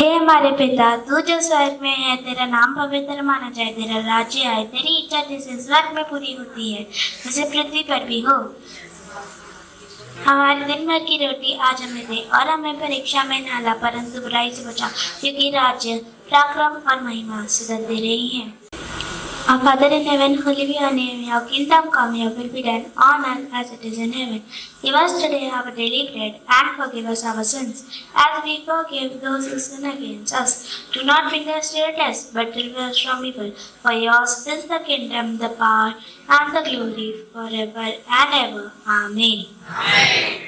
हे हमारे पिता, तू जो स्वर्ग में है, तेरा नाम पवित्र माना जाए, तेरा राज्य आए, तेरी इच्छा जैसे स्वर्ग में पूरी होती है वैसे पृथ्वी पर भी हो। हमारे दिन भर की रोटी आज हमें दे और हमें परीक्षा में नाला परंतु बुराई से बचा, क्योंकि राज्य, पराक्रम और महिमा सदा दे रही है। Our Father in heaven, holy be your name. Your kingdom come, your will be done on earth as it is in heaven. Give us today our daily bread and forgive us our sins as we forgive those who sin against us. Do not bring us to test, but deliver us from evil. For yours is the kingdom, the power, and the glory forever and ever. Amen. Amen.